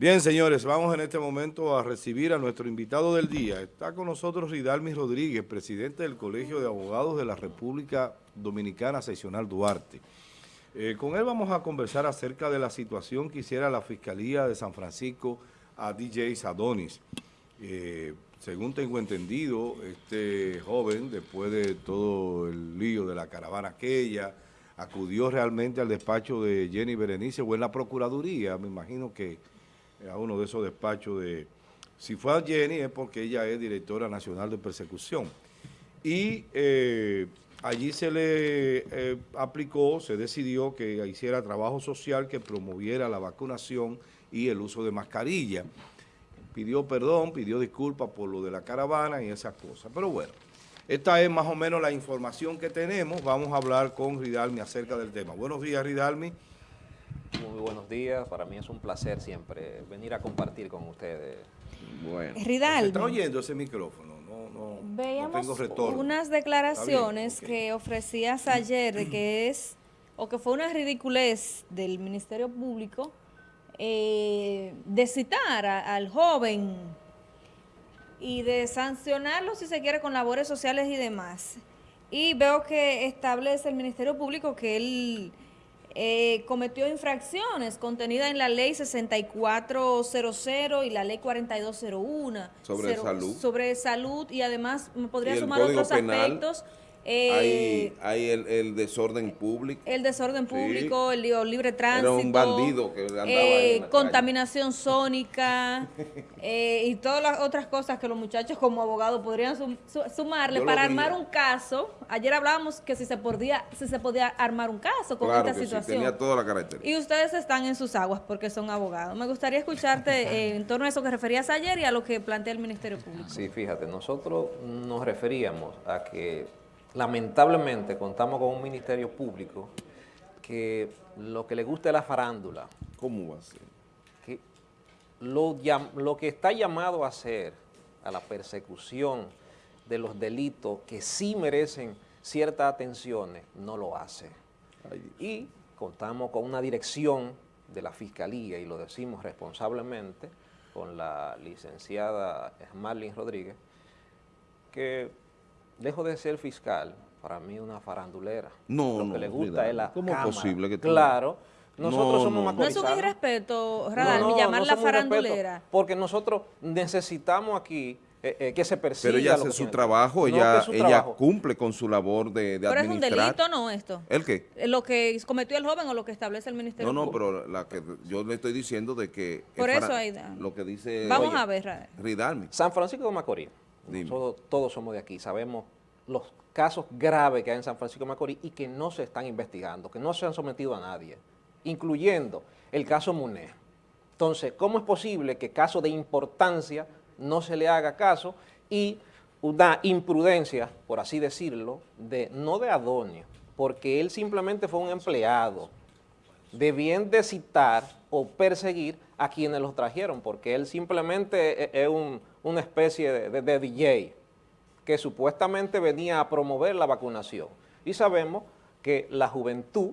Bien, señores, vamos en este momento a recibir a nuestro invitado del día. Está con nosotros Ridalmi Rodríguez, presidente del Colegio de Abogados de la República Dominicana Seccional Duarte. Eh, con él vamos a conversar acerca de la situación que hiciera la Fiscalía de San Francisco a DJ Sadonis. Eh, según tengo entendido, este joven, después de todo el lío de la caravana aquella, acudió realmente al despacho de Jenny Berenice o en la Procuraduría, me imagino que a uno de esos despachos de... Si fue a Jenny es porque ella es directora nacional de persecución. Y eh, allí se le eh, aplicó, se decidió que hiciera trabajo social que promoviera la vacunación y el uso de mascarilla. Pidió perdón, pidió disculpas por lo de la caravana y esas cosas. Pero bueno, esta es más o menos la información que tenemos. Vamos a hablar con Ridalmi acerca del tema. Buenos días, Ridalmi. Muy buenos días, para mí es un placer siempre venir a compartir con ustedes. Bueno, Ridalmi. ¿se está oyendo ese micrófono? No, no, Veíamos no tengo retorno. unas declaraciones que ofrecías ayer de que es, o que fue una ridiculez del Ministerio Público eh, de citar a- al joven y de sancionarlo si se quiere con labores sociales y demás. Y veo que establece el Ministerio Público que él eh, cometió infracciones contenidas en la ley 6400 y la ley 4201. Sobre Cero- salud. Sobre salud y además me podría sumar otros Penal, aspectos. Eh, hay hay el, el desorden público. el desorden Sí. público, el li- libre tránsito. un bandido que andaba eh, en la Contaminación sónica eh, y todas las otras cosas que los muchachos como abogados podrían sum- su- sumarle Yo para armar un caso. Ayer hablábamos que si se podía, si se podía armar un caso con Claro esta que sí, situación. tenía toda la característica. Y ustedes están en sus aguas porque son abogados. Me gustaría escucharte eh, en torno a eso que referías ayer y a lo que plantea el Ministerio Público. Sí, fíjate, nosotros nos referíamos a que lamentablemente contamos con un ministerio público que lo que le gusta es la farándula, ¿Cómo va a ser? que lo, que está llamado a hacer a la persecución de los delitos que sí merecen ciertas atenciones, no lo hace. Ay. Y contamos con una dirección de la Fiscalía, y lo decimos responsablemente, con la licenciada Marlene Rodríguez, que lejos de ser fiscal, para mí es una farandulera. No, Lo no, que le gusta cuidado. es la ¿Cómo es cámara. posible que tú- Claro, nosotros No, somos no, no. No es un irrespeto, Radal, no, llamarla farandulera. Porque nosotros necesitamos aquí eh, eh, que se persiga Pero ella hace su trabajo, ella, es su ella trabajo. cumple con su labor de, de Pero es un delito, ¿no, esto? ¿El qué? Eh, Lo que cometió el joven o lo que establece el Ministerio No, no, pero la que yo le estoy diciendo de que... es Por eso, para- Aida. Lo que dice... Vamos Oye, a ver, Radal. San Francisco de Macorís, Todos somos de aquí, sabemos los casos graves que hay en San Francisco de Macorís y que no se están investigando, que no se han sometido a nadie, incluyendo el caso Muné. Entonces, ¿cómo es posible que caso de importancia no se le haga caso y una imprudencia, por así decirlo, de no de Adonio, porque él simplemente fue un empleado, debían de citar o perseguir a quienes los trajeron, porque él simplemente e- es un- una especie de, DJ que supuestamente venía a promover la vacunación. Y sabemos que la juventud,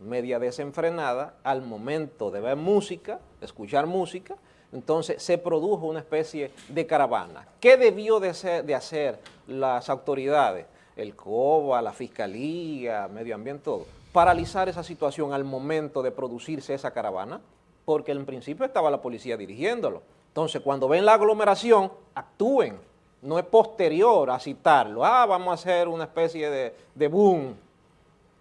media desenfrenada, al momento de ver música, escuchar música, entonces se produjo una especie de caravana. ¿Qué debió de, de hacer las autoridades? El COBA, la Fiscalía, Medio Ambiente, todo. Paralizar esa situación al momento de producirse esa caravana, porque en principio estaba la policía dirigiéndolo. Entonces, cuando ven la aglomeración, actúen. No es posterior a citarlo. Ah, vamos a hacer una especie de, de boom.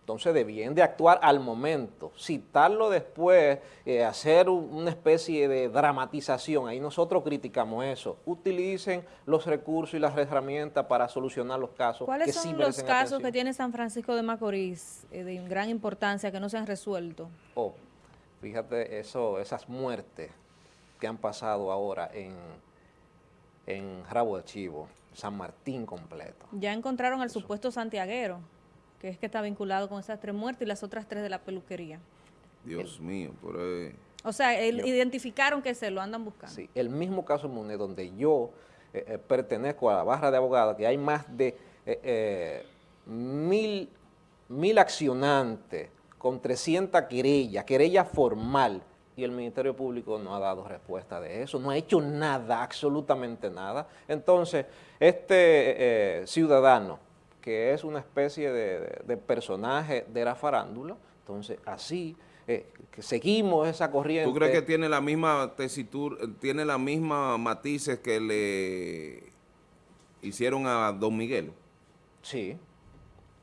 Entonces debían de actuar al momento, citarlo después, eh, hacer un- una especie de dramatización. Ahí nosotros criticamos eso. Utilicen los recursos y las herramientas para solucionar los casos ¿Cuáles que son sí los casos atención. que tiene San Francisco de Macorís eh, de gran importancia que no se han resuelto? Oh, fíjate eso, esas muertes que han pasado ahora en, en Rabo de Chivo, San Martín completo. Ya encontraron al supuesto santiaguero, que es que está vinculado con esas tres muertes y las otras tres de la peluquería. Dios mío, pero... eh, O sea, Yo- identificaron que se lo andan buscando. Sí, el mismo caso Muné, donde yo eh, eh, pertenezco a la barra de abogados, que hay más de eh, eh, mil, mil accionantes con 300 querellas, querella formal, y el Ministerio Público no ha dado respuesta de eso, no ha hecho nada, absolutamente nada. Entonces, este eh, ciudadano, que es una especie de, de- de personaje de la farándula, entonces así eh, que seguimos esa corriente. ¿Tú crees que tiene la misma tesitura, tiene la misma matices que le hicieron a Don Miguel? Sí,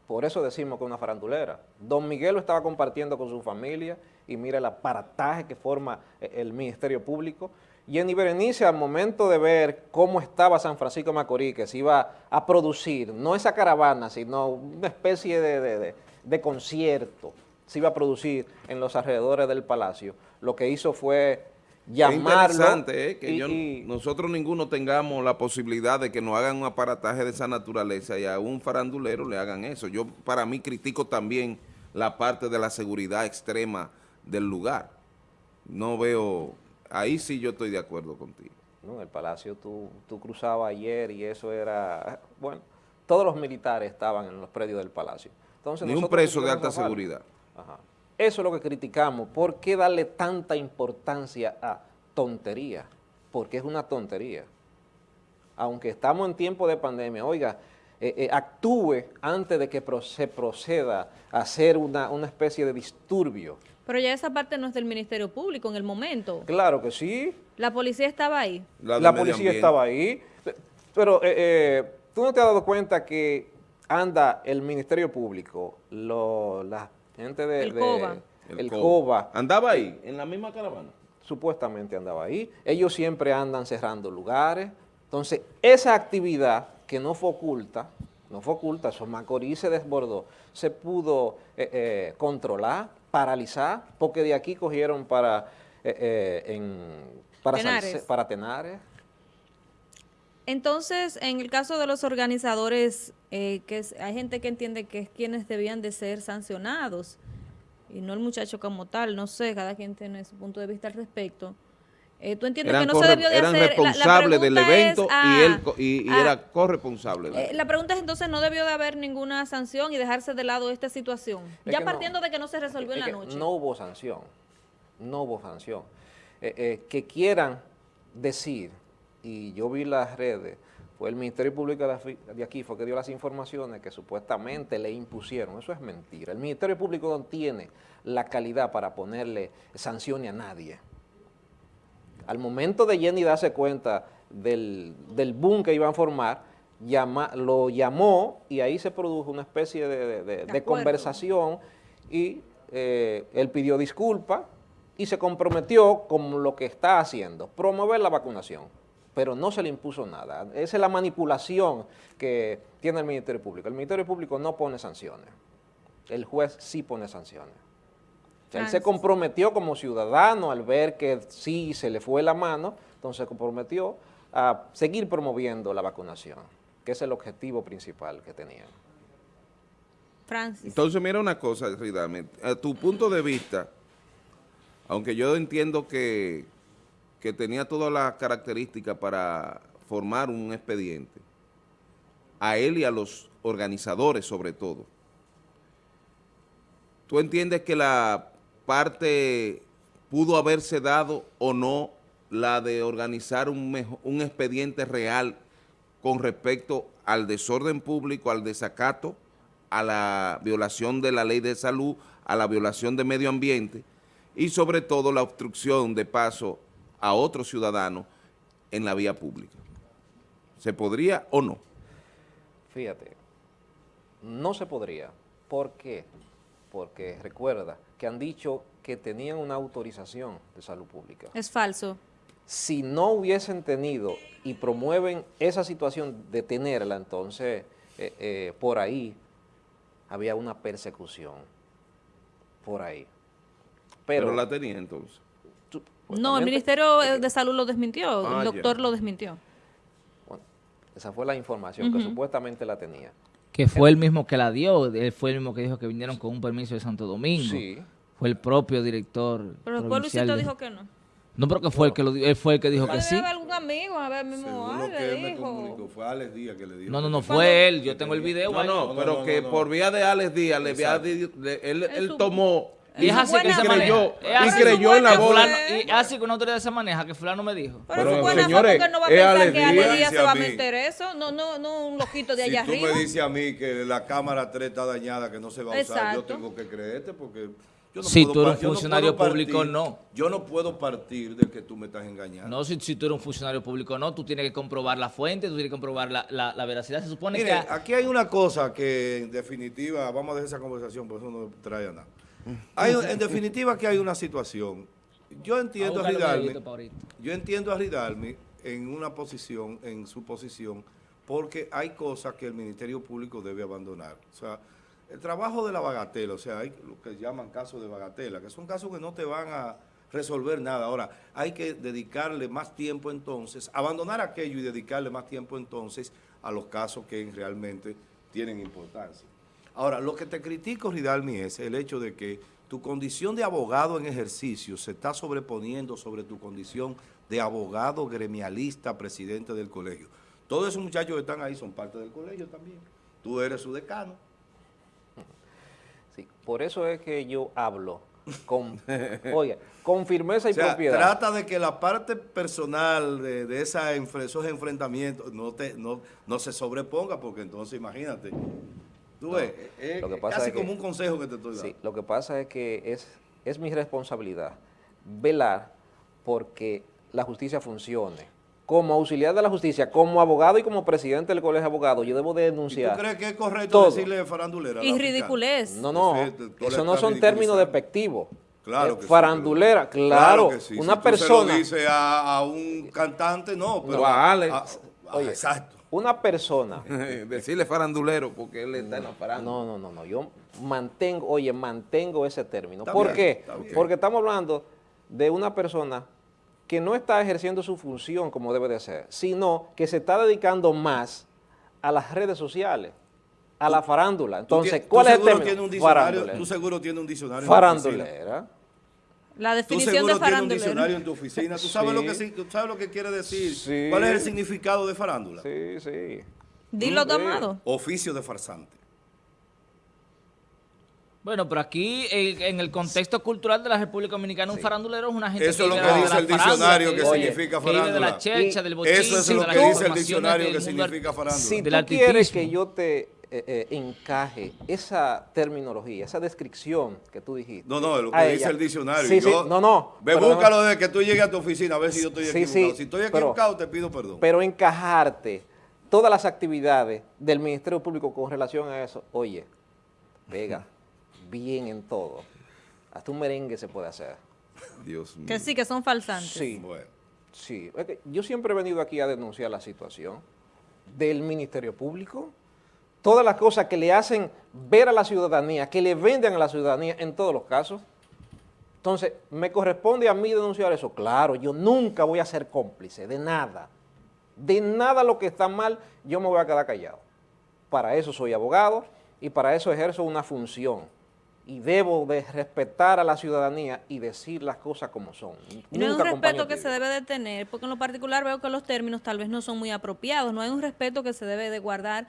por eso decimos que es una farandulera. Don Miguel lo estaba compartiendo con su familia y mira el aparataje que forma eh, el Ministerio Público. Jenny Berenice, al momento de ver cómo estaba San Francisco de Macorís, que se iba a producir, no esa caravana, sino una especie de, de- de- de concierto, se iba a producir en los alrededores del palacio, lo que hizo fue Es llamarlo. interesante eh, que y- yo- y- nosotros ninguno tengamos la posibilidad de que nos hagan un aparataje de esa naturaleza y a un farandulero le hagan eso. Yo para mí critico también la parte de la seguridad extrema del lugar. No veo, ahí sí yo estoy de acuerdo contigo. ¿no? El palacio tú, tú cruzabas ayer y eso era, bueno, todos los militares estaban en los predios del palacio. Entonces, Ni un preso de alta seguridad. Ajá. Eso es lo que criticamos. ¿Por qué darle tanta importancia a tontería? Porque es una tontería. Aunque estamos en tiempo de pandemia, oiga, eh, eh, actúe antes de que se proceda a hacer una, una especie de disturbio. Pero ya esa parte no es del Ministerio Público en el momento. Claro que sí, La policía estaba ahí. La, policía ambiente. estaba ahí. Pero eh, eh, tú no te has dado cuenta que anda el Ministerio Público, lo- la gente de... El de- COBA. el COBA, Andaba ahí, en la misma caravana. supuestamente andaba ahí. Ellos siempre andan cerrando lugares. Entonces, esa actividad que no fue oculta, no fue oculta, eso Macorís se desbordó, se pudo eh, eh, controlar, paralizar, porque de aquí cogieron para, eh, eh, en, para, Tenares. Salce- para Tenares, Entonces, en el caso de los organizadores, eh, que es- hay gente que entiende que es quienes debían de ser sancionados y no el muchacho como tal, no sé, cada quien tiene su punto de vista al respecto. Eh, ¿Tú entiendes Eran, que no se debió de eran hacer? La- del pregunta es, evento y ah, él y, y ah, era corresponsable. de eh, la pregunta es entonces, ¿no debió de haber ninguna sanción y dejarse de lado esta situación? Es ya no. partiendo de que no se resolvió en la noche. No hubo sanción, no hubo sanción. Eh, eh, que quieran decir, y yo vi las redes, fue el Ministerio Público de aquí, fue que dio las informaciones que supuestamente le impusieron. Eso es mentira. El Ministerio Público no tiene la calidad para ponerle sanciones a nadie. Al momento de Jenny darse cuenta del, del boom que iban a formar, llama- lo llamó y ahí se produjo una especie de, de- conversación y eh, él pidió disculpas y se comprometió con lo que está haciendo, promover la vacunación, pero no se le impuso nada. Esa es la manipulación que tiene el Ministerio Público. El Ministerio Público no pone sanciones, el juez sí pone sanciones. O sea, él se comprometió como ciudadano al ver que sí se le fue la mano, entonces se comprometió a seguir promoviendo la vacunación, que es el objetivo principal que tenían. Francis. Entonces, mira una cosa, Ridame, a tu punto de vista, aunque yo entiendo que, que tenía todas las características para formar un expediente, a él y a los organizadores sobre todo, ¿tú entiendes que la parte pudo haberse dado o no la de organizar un, un expediente real con respecto al desorden público, al desacato, a la violación de la ley de salud, a la violación de medio ambiente y sobre todo la obstrucción de paso a otros ciudadanos en la vía pública. ¿Se podría o no? Fíjate, no se podría. ¿Por qué? Porque recuerda que han dicho que tenían una autorización de salud pública. Es falso. Si no hubiesen tenido y promueven esa situación de tenerla, entonces eh, eh, por ahí había una persecución. Por ahí. Pero, Pero, la tenía entonces. tú- No, el Ministerio de Salud lo desmintió, Ah, el doctor ya. lo desmintió. Bueno, esa fue la información que supuestamente la tenía. Que fue el mismo que la dio, él fue el mismo que dijo que vinieron con un permiso de Santo Domingo. Sí. Fue el propio director. Pero después Luisito de- dijo que no. No, pero que fue el que lo él fue el que dijo que sí. algún amigo, a ver, mismo que él me dijo. comunicó, fue Alex Díaz que le dijo. No, no, no fue él. Yo tengo el video. No, ahí. no, no, pero no, que no. por vía de Alex Díaz, le él, él su- tomó Y es así que se maneja. y creyó en la que bola. Y así que una autoridad se maneja, que fulano me dijo. Pero, Pero, señores, porque no va a pensar que alegría. Ale Díaz Dice se va a meter eso. No, no, no un loquito de Si allá tú arriba. me dices a mí que la cámara 3 está dañada, que no se va a usar, yo tengo que creerte porque yo no Si puedo tú eres no funcionario puedo público, partir- no. Yo no puedo partir de que tú me estás engañando. No, si, si tú eres un funcionario público no, tú tienes que comprobar la fuente, tú tienes que comprobar la, la, la veracidad. Se supone Mire, que... aquí hay una cosa que en definitiva, vamos a dejar esa conversación, por eso no trae a nada. Hay, en definitiva que hay una situación. Yo entiendo a los Ridalmi, yo entiendo a Ridalmi en una posición, en su posición, porque hay cosas que el Ministerio Público debe abandonar. O sea, el trabajo de la bagatela, o sea, hay lo que llaman casos de bagatela, que son casos que no te van a resolver nada. Ahora, hay que dedicarle más tiempo entonces, abandonar aquello y dedicarle más tiempo entonces a los casos que realmente tienen importancia. Ahora, lo que te critico, Ridalmi, es el hecho de que tu condición de abogado en ejercicio se está sobreponiendo sobre tu condición de abogado gremialista, presidente del colegio. Todos esos muchachos que están ahí son parte del colegio también. Tú eres su decano. Sí, por eso es que yo hablo con, oye, con firmeza y O sea, propiedad. trata de que la parte personal de, de esa enfre- esos enfrentamientos no, te, no, no se sobreponga, porque entonces imagínate, tú ves, es, lo que es pasa casi es que- como un consejo que te estoy dando. Sí, lo que pasa es que es, es mi responsabilidad velar porque la justicia funcione. Como auxiliar de la justicia, como abogado y como presidente del colegio de abogados, yo debo de ¿Y tú denunciar. crees que es correcto todo. decirle farandulera? Y ridiculez. No, no, eso no son términos despectivos. Claro que sí, farandulera, pero- claro. que sí. Una Si persona, Tú se lo dice a, a un cantante, no, pero. No, a Alex. a- Oye. exacto. Una persona Decirle farandulero porque él está en la farándula. No, no, no, no. Yo mantengo, oye, mantengo ese término. Está ¿Por bien, qué? Porque estamos hablando de una persona que no está ejerciendo su función como debe de ser, sino que se está dedicando más a las redes sociales, a la farándula. Entonces, ¿cuál es el seguro término? tienes un diccionario, Farandulera. Tú seguro tienes un diccionario. Farandulera. La Tú definición seguro de tienes un farandulero. diccionario en tu oficina. ¿Tú sabes, Sí. lo, que, sí- tú sabes lo que quiere decir? Sí. ¿Cuál es el significado de farándula? Sí, sí. Dilo, Sí. Amado. Oficio de farsante. Bueno, pero aquí en, en el contexto cultural de la República Dominicana, un farandulero es una gente Eso es lo que de dice la el farándula, diccionario que oye, significa vive de farándula. la chercha, Y del bochinche, Eso es lo de que dice el diccionario que significa farándula. Si tú quieres que yo te eh, eh, encaje esa terminología, esa descripción que tú dijiste. No, no, lo que dice ella. el diccionario. Sí, no, no. Ve, búscalo de que tú llegues a tu oficina a ver si yo estoy Sí, equivocado. sí, si estoy pero- equivocado, te pido perdón. Pero encajarte todas las actividades del Ministerio Público con relación a eso, oye, pega bien en todo. Hasta un merengue se puede hacer. Dios mío. Que sí, que son falsantes. Sí, Bueno. sí. Es que yo siempre he venido aquí a denunciar la situación del Ministerio Público, todas las cosas que le hacen ver a la ciudadanía, que le venden a la ciudadanía en todos los casos. Entonces, ¿me corresponde a mí denunciar eso? Claro, yo nunca voy a ser cómplice de nada. De nada lo que está mal, yo me voy a quedar callado. Para eso soy abogado y para eso ejerzo una función. Y debo de respetar a la ciudadanía y decir las cosas como son. Y no es un respeto que se debe de tener, porque en lo particular veo que los términos tal vez no son muy apropiados. No hay un respeto que se debe de guardar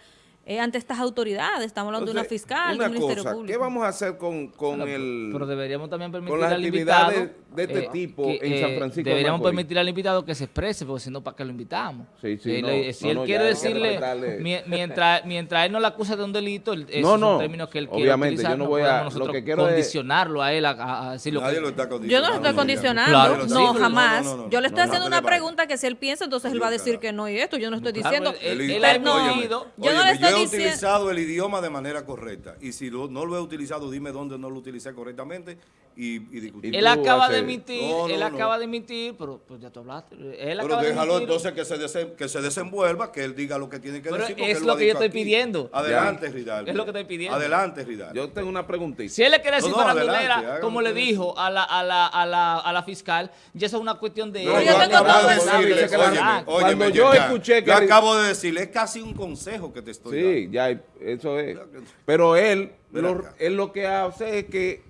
eh, ante estas autoridades. Estamos hablando de una fiscal, de una un ministerio público. ¿Qué vamos a hacer con, con Pero- el... Pero deberíamos también permitir con las al invitado... actividades de este tipo en San Francisco de Deberíamos permitir al invitado que se exprese, porque si no, ¿para qué lo invitamos? Sí, sí, Eh, no, le- si no, él no, quiere decirle, mientras, mientras él no le acusa de un delito, el- esos No, son no, términos que él quiere obviamente, utilizar, yo no no voy a- podemos lo nosotros que quiero es- condicionarlo a él a, a- a decir lo Nadie que... lo está Yo condicionando. no lo estoy condicionando, no, jamás. no, no, no. Yo le estoy No, haciendo no, una no, no, no. pregunta que si él piensa, entonces él va a decir que no y esto. Yo no estoy diciendo. no, yo no le estoy yo he utilizado el idioma de manera correcta. Y si lo- no lo he utilizado, dime dónde no lo utilicé correctamente y, y discutir. Él acaba de emitir, No, no, él no. acaba de emitir, pero pues ya tú hablaste. Él Pero acaba de déjalo emitir- entonces que se, desen- que se desenvuelva, que él diga lo que tiene que Pero decir. es lo que yo estoy aquí. pidiendo. Adelante, Ridal. Es lo que estoy pidiendo. Adelante, Ridal. Yo tengo una preguntita. Si él le quiere decir No, no, farandulera, adelante, haga como le dijo a la, a, la, a, la, a la fiscal, ya eso es una cuestión de... Yo de cuando yo escuché que- Yo acabo de decirle, es casi un consejo que te estoy Sí, ya, eso es. Pero él, lo, él lo que hace es que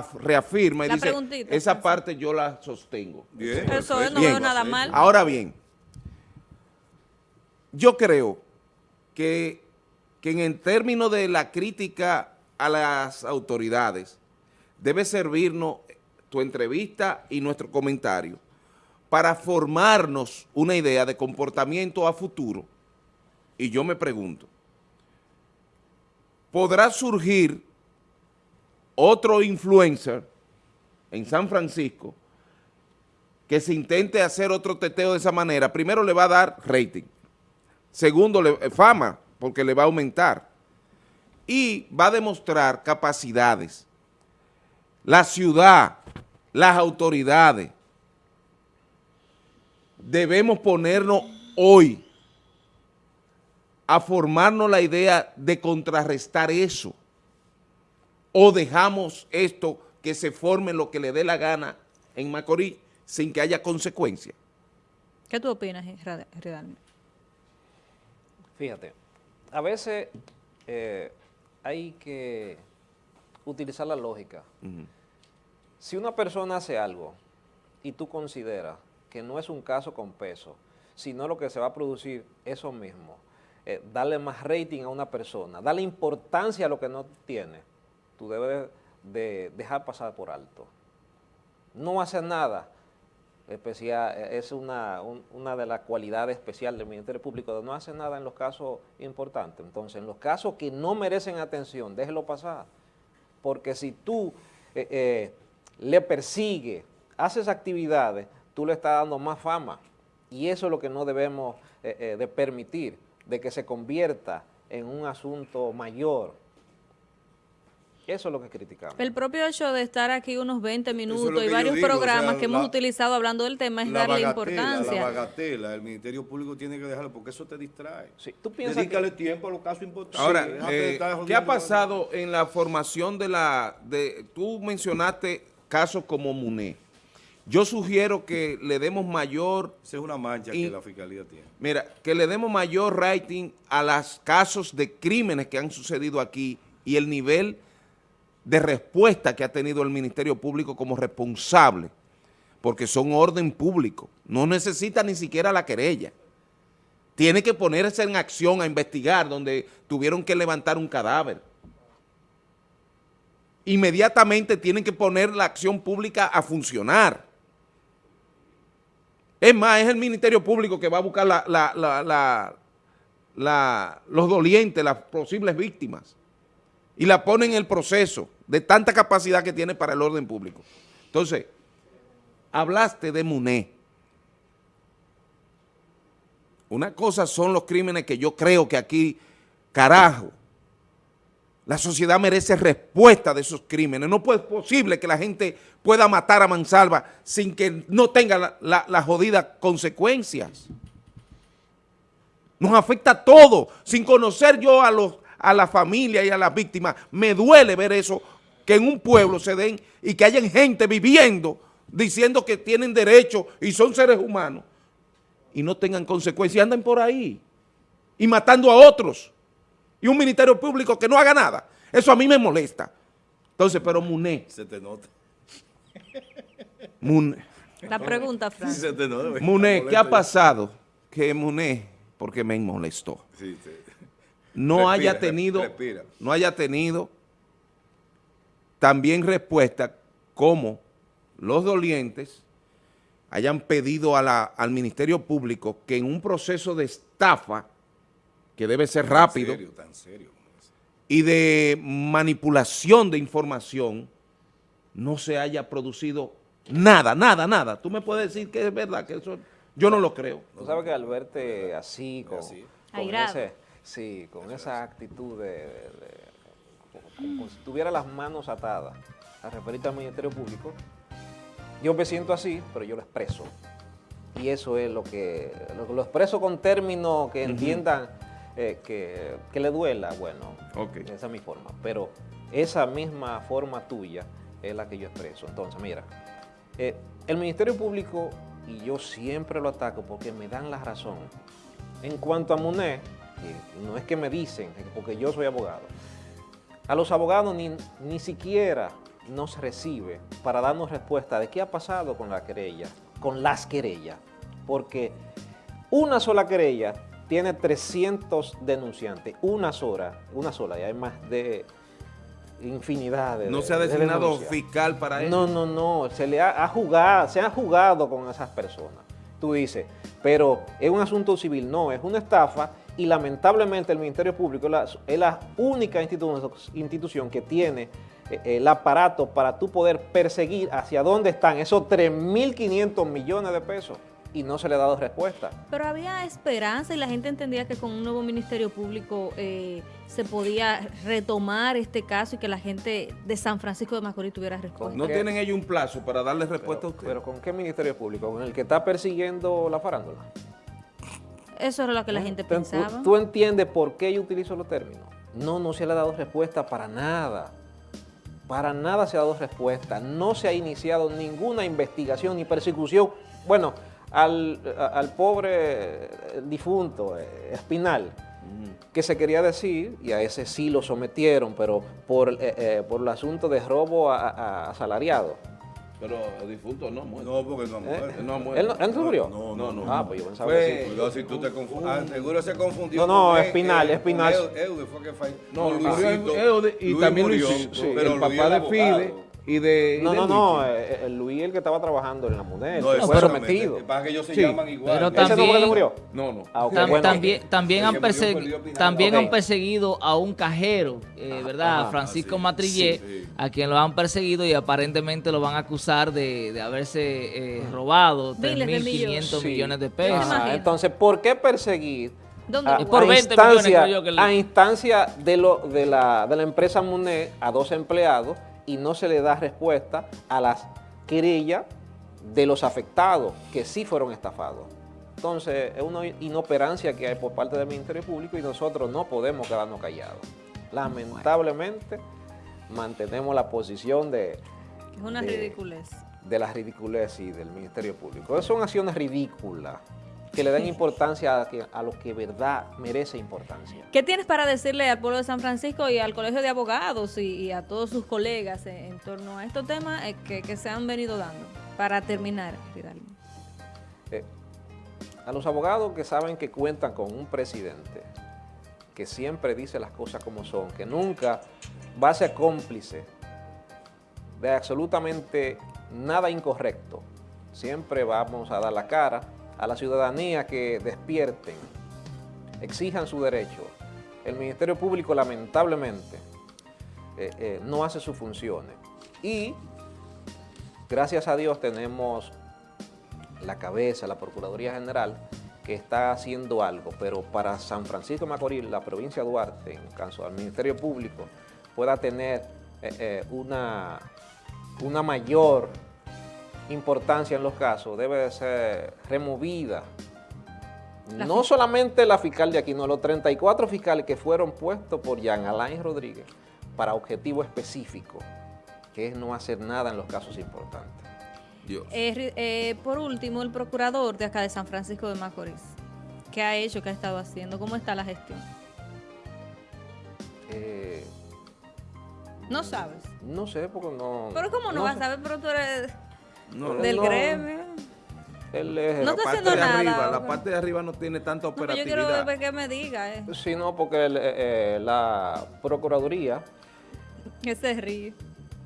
reafirma y La dice, esa parte yo la sostengo. Bien, Eso no Bien. veo nada mal. Ahora bien, yo creo que, que en el término de la crítica a las autoridades, debe servirnos tu entrevista y nuestro comentario para formarnos una idea de comportamiento a futuro. Y yo me pregunto, ¿podrá surgir otro influencer en San Francisco que se intente hacer otro teteo de esa manera? Primero le va a dar rating, segundo le, eh, fama, porque le va a aumentar, y va a demostrar capacidades. La ciudad, las autoridades, debemos ponernos hoy a formarnos la idea de contrarrestar eso o dejamos esto que se forme lo que le dé la gana en Macorís sin que haya consecuencias. ¿Qué tú opinas, Redalme? Fíjate, a veces eh, hay que utilizar la lógica. Si una persona hace algo y tú consideras que no es un caso con peso, sino lo que se va a producir eso mismo, eh, darle más rating a una persona, darle importancia a lo que no tiene, tú debes de dejar pasar por alto. No hacer nada, es una, una de las cualidades especiales del Ministerio Público, de no hacer nada en los casos importantes. Entonces, en los casos que no merecen atención, déjelo pasar. Porque si tú eh, eh, le persigues, haces actividades, tú le estás dando más fama. Y eso es lo que no debemos eh, de permitir, de que se convierta en un asunto mayor. Eso es lo que criticamos. El propio hecho de estar aquí unos 20 minutos y varios programas que hemos utilizado hablando del tema es darle importancia. La bagatela, el Ministerio Público tiene que dejarlo porque eso te distrae. Sí, ¿tú piensas Dedícale tiempo a los casos importantes. Ahora, eh, ¿qué ha pasado en la formación de la... de Tú mencionaste casos como MUNE. Yo sugiero que le demos mayor... Esa es una mancha que la Fiscalía tiene. Mira, que le demos mayor rating a los casos de crímenes que han sucedido aquí y el nivel de respuesta que ha tenido el Ministerio Público como responsable, porque son orden público. No necesita ni siquiera la querella. Tiene que ponerse en acción a investigar donde tuvieron que levantar un cadáver inmediatamente tienen que poner la acción pública a funcionar. Es más, es el Ministerio Público que va a buscar los dolientes, las posibles víctimas, y la pone en el proceso de tanta capacidad que tiene para el orden público. Entonces, hablaste de MUNE. Una cosa son los crímenes que yo creo que aquí, carajo, la sociedad merece respuesta de esos crímenes. No es posible que la gente pueda matar a mansalva sin que no tenga las la, jodidas consecuencias. Nos afecta todo. Sin conocer yo a, los, a la familia y a las víctimas, me duele ver eso, que en un pueblo se den y que hayan gente viviendo diciendo que tienen derecho y son seres humanos y no tengan consecuencias, anden por ahí y matando a otros y un ministerio público que no haga nada. Eso a mí me molesta. Entonces, pero Muné. Se te nota. Muné. La pregunta, Fran. se te nota. Muné, ¿qué ha pasado? Que Muné, porque me molestó. Sí, sí. No haya tenido, no haya tenido también respuesta como los dolientes hayan pedido a la, al Ministerio Público que en un proceso de estafa que debe ser rápido, y de manipulación de información, no se haya producido nada, nada, nada. Tú me puedes decir que es verdad, que eso yo no lo creo. Tú sabes que al verte así, con, sí, con esa actitud de, como, si tuviera las manos atadas a referirte al Ministerio Público, yo me siento así, pero yo lo expreso. Y eso es lo que lo, lo expreso con términos que entiendan eh, que, le duela, bueno, esa es mi forma. Pero esa misma forma tuya es la que yo expreso. Entonces, mira, eh, el Ministerio Público, y yo siempre lo ataco porque me dan la razón, en cuanto a MUNE, no es que me dicen, porque yo soy abogado, a los abogados ni, ni siquiera nos recibe para darnos respuesta de qué ha pasado con la querella, con las querellas, porque una sola querella tiene 300 denunciantes, una sola, una sola, y hay más de... infinidad de No se ha de designado fiscal para eso. No, no, no, se le ha, ha jugado, se ha jugado con esas personas. Tú dices, pero es un asunto civil, no, es una estafa y lamentablemente el Ministerio Público es la, es la única institu- institución que tiene eh, el aparato para tú poder perseguir hacia dónde están esos 3.500 millones de pesos y no se le ha dado respuesta. Pero había esperanza y la gente entendía que con un nuevo Ministerio Público eh, se podía retomar este caso y que la gente de San Francisco de Macorís tuviera respuesta. No tienen ellos un plazo para darle respuesta a usted. pero ¿con qué Ministerio Público? ¿Con el que está persiguiendo la farándula? Eso era lo que la gente Entonces, ¿tú- pensaba. ¿Tú entiendes por qué yo utilizo los términos? No, no se le ha dado respuesta para nada. Para nada se ha dado respuesta. No se ha iniciado ninguna investigación ni persecución. Bueno, al, al pobre eh, difunto eh, Espinal, que se quería decir, y a ese sí lo sometieron, pero por, eh, eh, por el asunto de robo a, a- a asalariado. Pero el difunto no muere. No, porque no ha ¿eh? muerto. No muere. ¿Él, no, él se murió? No, no, no. Ah, pues yo pensaba Fue- que sí. Cuidado si tú te confundes. Ah, seguro se confundió. No, no, con Espinal, Espinal. Eu- Eude fue que fue. No, Luisito. Eude y Luis también murió, Luisito, pero el Luis papá de abogado. Fide y de y No, de no, no, eh, eh, el Luis el que estaba trabajando en la MUNED, No, fue sometido. Pasa que ellos se Sí, llaman igual. pero ¿Ese no fue que se también- murió? No, no. Ah, ok, Tam- bueno. también también, han, persegui- también han perseguido a un cajero, eh, ¿verdad? ajá, Francisco ah, sí, Matrillé, sí, sí. a quien lo han perseguido y aparentemente lo van a acusar de, de haberse eh, robado Miles de 3.500 Sí. millones de ¿Se pesos. Ajá, entonces, ¿por qué perseguir ¿Dónde a, por a 20 millones instancia, creo yo que le- a instancia de, lo, de, la, de la empresa MUNED a dos empleados y no se le da respuesta a las querellas de los afectados que sí fueron estafados? Entonces, es una inoperancia que hay por parte del Ministerio Público y nosotros no podemos quedarnos callados. Lamentablemente, mantenemos la posición de, Es una de- ridiculez. de la ridiculez y del Ministerio Público. Son acciones ridículas que le dan importancia a, que- a lo que verdad merece importancia. ¿Qué tienes para decirle al pueblo de San Francisco y al Colegio de Abogados y, y a todos sus colegas en, en torno a estos temas eh, que, que se han venido dando? Para terminar, Ridalgo. Eh, a los abogados que saben que cuentan con un presidente que siempre dice las cosas como son, que nunca va a ser cómplice de absolutamente nada incorrecto, siempre vamos a dar la cara a la ciudadanía que despierten, exijan su derecho. El Ministerio Público lamentablemente eh, eh, no hace sus funciones y gracias a Dios tenemos la cabeza, la Procuraduría General, que está haciendo algo, pero para San Francisco de Macorís, la provincia de Duarte, en caso del Ministerio Público, pueda tener eh, una, una mayor importancia en los casos, debe de ser removida. La no solamente la fiscal de aquí, no, los 34 fiscales que fueron puestos por Jean Alain Rodríguez para objetivo específico, que es no hacer nada en los casos importantes. Dios. Eh, eh, por último, el procurador de acá de San Francisco de Macorís. ¿Qué ha hecho? ¿Qué ha estado haciendo? ¿Cómo está la gestión? Eh, No sabes. No sé, porque no... Pero ¿cómo no, vas sé. a saber? Pero tú eres No, del no. gremio. No la está parte haciendo de nada, arriba, la parte de arriba no tiene tanta No, pero yo quiero operatividad. ver que me diga, eh. Sí, no, porque el, eh, eh, la Procuraduría... Que se ríe.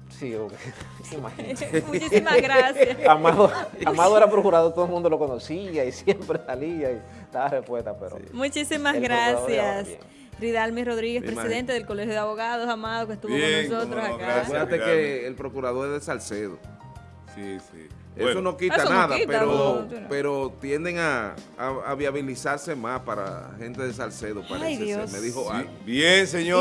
Sí, ok. imagínate. Muchísimas gracias. Amado, Amado era procurador, todo el mundo lo conocía y siempre salía y daba respuesta, pero... Muchísimas gracias. Ridalmi Rodríguez, presidente del Colegio de Abogados, amado, que estuvo Bien, con nosotros no, acá. gracias. Acuérdate que el procurador es de Salcedo. Sí, sí. Eso no quita Eso no nada, quita, pero, no. pero tienden a, a- a viabilizarse más para gente de Salcedo, parece ser. Dios. Me dijo sí. Bien, señor.